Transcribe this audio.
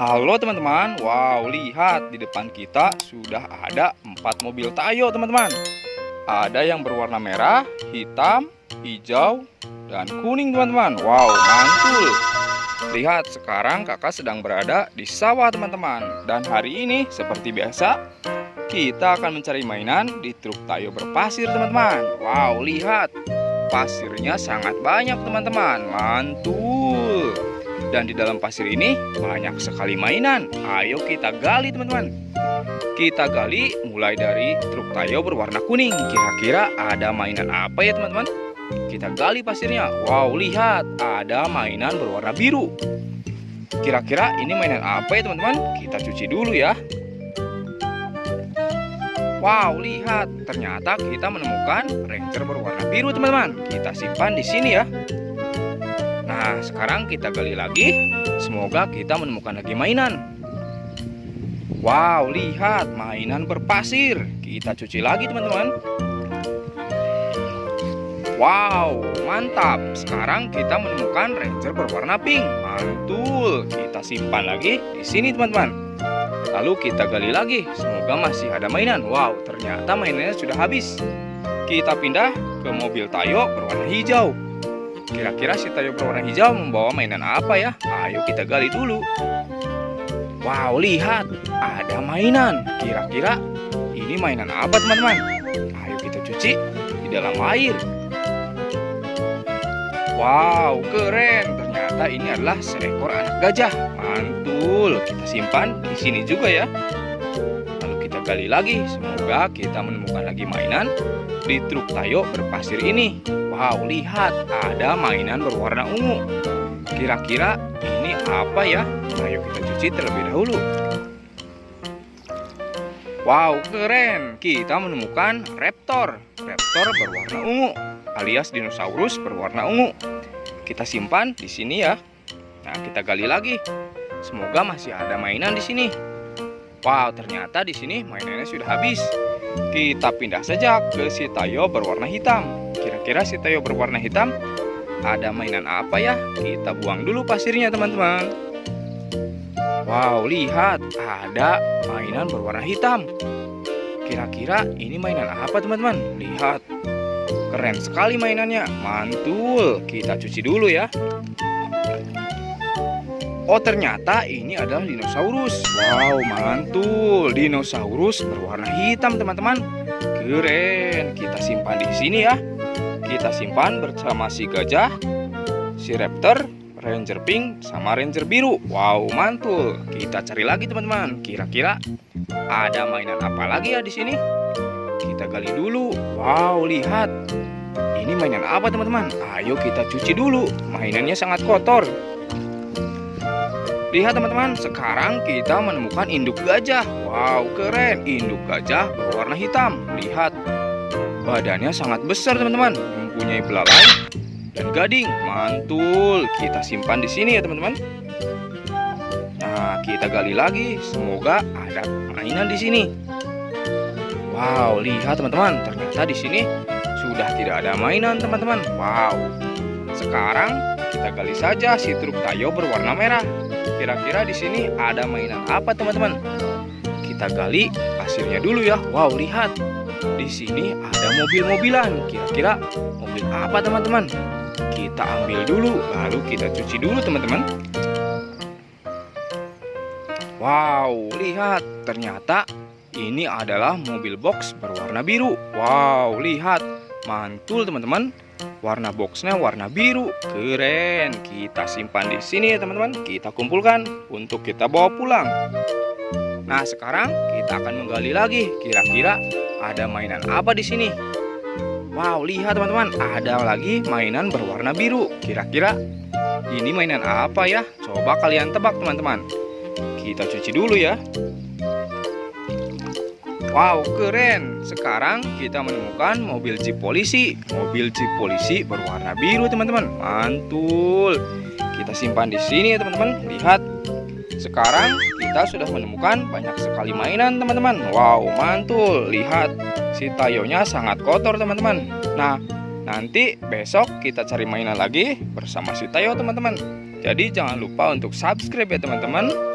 Halo teman-teman, wow lihat di depan kita sudah ada empat mobil Tayo teman-teman. Ada yang berwarna merah, hitam, hijau, dan kuning teman-teman. Wow mantul. Lihat sekarang kakak sedang berada di sawah teman-teman. Dan hari ini seperti biasa Kita akan mencari mainan di truk Tayo berpasir teman-teman. Wow lihat. Pasirnya sangat banyak teman-teman. Mantul dan di dalam pasir ini banyak sekali mainan. Ayo kita gali teman-teman. Kita gali mulai dari truk Tayo berwarna kuning. Kira-kira ada mainan apa ya teman-teman? Kita gali pasirnya. Wow, lihat ada mainan berwarna biru. Kira-kira ini mainan apa ya teman-teman? Kita cuci dulu ya. Wow, lihat ternyata kita menemukan ranger berwarna biru teman-teman. Kita simpan di sini ya. Nah, sekarang kita gali lagi. Semoga kita menemukan lagi mainan. Wow, lihat mainan berpasir. Kita cuci lagi, teman-teman. Wow, mantap. Sekarang kita menemukan ranger berwarna pink. Mantul. Kita simpan lagi di sini, teman-teman. Lalu kita gali lagi. Semoga masih ada mainan. Wow, ternyata mainannya sudah habis. Kita pindah ke mobil Tayo berwarna hijau. Kira-kira si Tayo berwarna hijau membawa mainan apa ya? Ayo kita gali dulu. Wow, lihat. Ada mainan. Kira-kira ini mainan apa teman-teman? Ayo kita cuci di dalam air. Wow, keren. Ternyata ini adalah seekor anak gajah. Mantul. Kita simpan di sini juga ya. Lalu kita gali lagi. Semoga kita menemukan lagi mainan di truk Tayo berpasir ini. Wow, lihat ada mainan berwarna ungu. Kira-kira ini apa ya? Ayo kita cuci terlebih dahulu. Wow, keren. Kita menemukan raptor. Raptor berwarna ungu alias dinosaurus berwarna ungu. Kita simpan di sini ya. Nah, kita gali lagi. Semoga masih ada mainan di sini. Wow, ternyata di sini mainannya sudah habis. Kita pindah saja ke si Tayo berwarna hitam. Kira-kira si Tayo berwarna hitam ada mainan apa ya? Kita buang dulu pasirnya teman-teman. Wow, lihat ada mainan berwarna hitam. Kira-kira ini mainan apa teman-teman? Lihat. Keren sekali mainannya. Mantul. Kita cuci dulu ya. Oh ternyata ini adalah dinosaurus Wow mantul Dinosaurus berwarna hitam teman-teman Keren Kita simpan di sini ya kita simpan bersama si gajah, si raptor, ranger pink, sama ranger biru. Wow, mantul. Kita cari lagi teman-teman. Kira-kira ada mainan apa lagi ya di sini? Kita gali dulu. Wow, lihat. Ini mainan apa teman-teman? Ayo kita cuci dulu. Mainannya sangat kotor. Lihat teman-teman, sekarang kita menemukan induk gajah. Wow, keren. Induk gajah berwarna hitam. Lihat, badannya sangat besar teman-teman mempunyai belalai dan gading. Mantul. Kita simpan di sini ya, teman-teman. Nah, kita gali lagi. Semoga ada mainan di sini. Wow, lihat teman-teman. Ternyata di sini sudah tidak ada mainan, teman-teman. Wow. Sekarang kita gali saja si truk Tayo berwarna merah. Kira-kira di sini ada mainan apa, teman-teman? Kita gali pasirnya dulu ya. Wow, lihat di sini ada mobil-mobilan. Kira-kira mobil apa teman-teman? Kita ambil dulu, lalu kita cuci dulu teman-teman. Wow, lihat. Ternyata ini adalah mobil box berwarna biru. Wow, lihat. Mantul teman-teman. Warna boxnya warna biru. Keren. Kita simpan di sini ya teman-teman. Kita kumpulkan untuk kita bawa pulang. Nah, sekarang kita akan menggali lagi. Kira-kira ada mainan apa di sini? Wow, lihat teman-teman, ada lagi mainan berwarna biru. Kira-kira ini mainan apa ya? Coba kalian tebak teman-teman. Kita cuci dulu ya. Wow, keren. Sekarang kita menemukan mobil jeep polisi. Mobil jeep polisi berwarna biru, teman-teman. Mantul. Kita simpan di sini ya, teman-teman. Lihat. Sekarang kita sudah menemukan banyak sekali mainan teman-teman Wow mantul Lihat si tayonya sangat kotor teman-teman Nah nanti besok kita cari mainan lagi bersama si tayo teman-teman Jadi jangan lupa untuk subscribe ya teman-teman